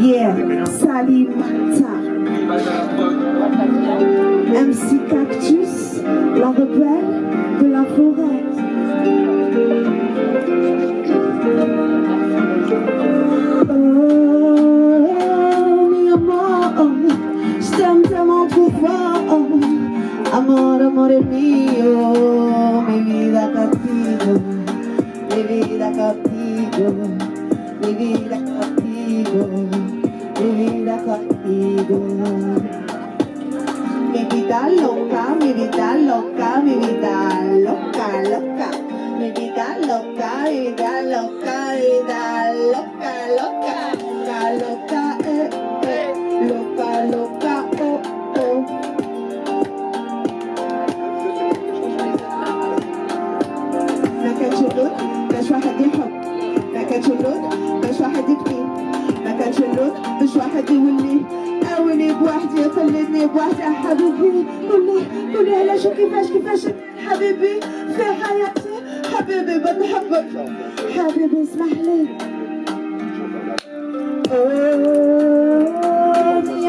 Salimata. MC Cactus, la rebelle de la forêt. Oh, mi amor, t'aime tellement trop fort. Amor, mi vida contigo, mi vida contigo, mi vida contigo, mi vida. Mi vida loca, mi vida loca, mi vida loca, loca. Mi vida loca, mi vida loca, mi vida loca, loca, loca, loca, eh, eh, loca, loca, oh, oh. ما كانش اللون باش واحد يحب ما كانش اللون باش واحد يبكي ما كانش اللون باش واحد يولي اولي بوحدي خليني بوحدي. حبيبي قولي قولي علاش وكيفاش كيفاش حبيبي في حياتي حبيبي بنحبك. حبيبي اسمح لي.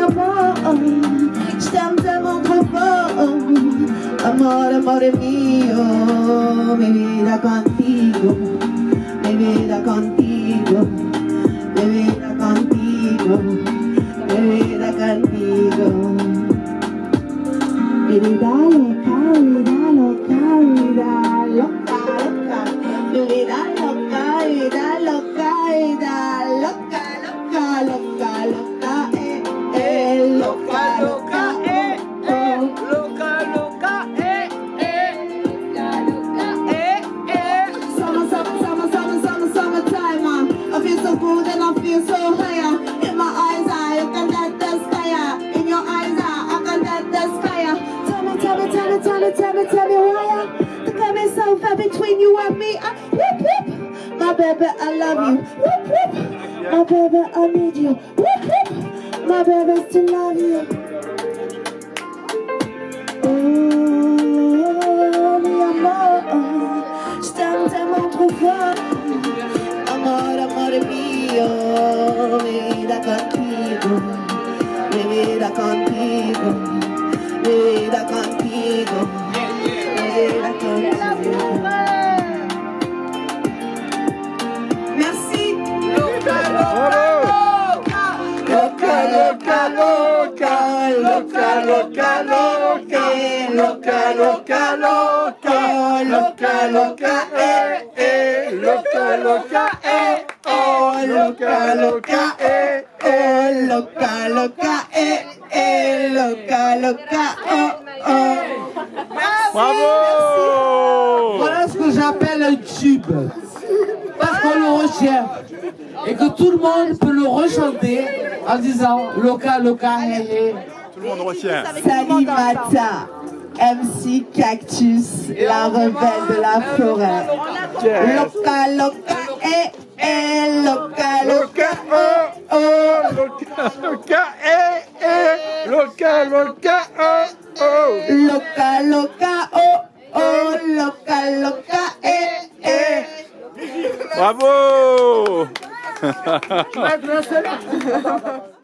amor, je t'aime tellement trop fort. Amor, amore mio, mi vida contigo, mi vida contigo, so between you and me. I, whoop, whoop. My baby, I love you. Whoop, whoop. My baby, I need you. Whoop, whoop. My baby, still love you. Oh, mi amor, trop fort. Amor, amore mio, mi vida contigo, mi vida contigo, loca, loca, loca, loca, loca, loca, loca, loca, loca, eh, eh, loca, loca, eh, oh, loca, loca, eh, eh, loca, loca, eh, eh, loca, loca, oh, oh. Bravo Voilà ce que j'appelle un tube. Parce qu'on le recherche. Et que tout le monde peut le rechanter en disant Loca, Loca, hey, hey. Tout le monde retient. Salimata, MC Cactus, la rebelle de la forêt. Loca, loca, eh, eh, loca, loca, oh, oh. Loca, loca, eh, eh, loca, loca, oh, oh. Loca, loca, oh, oh, loca, loca, eh, eh. Bravo My brother.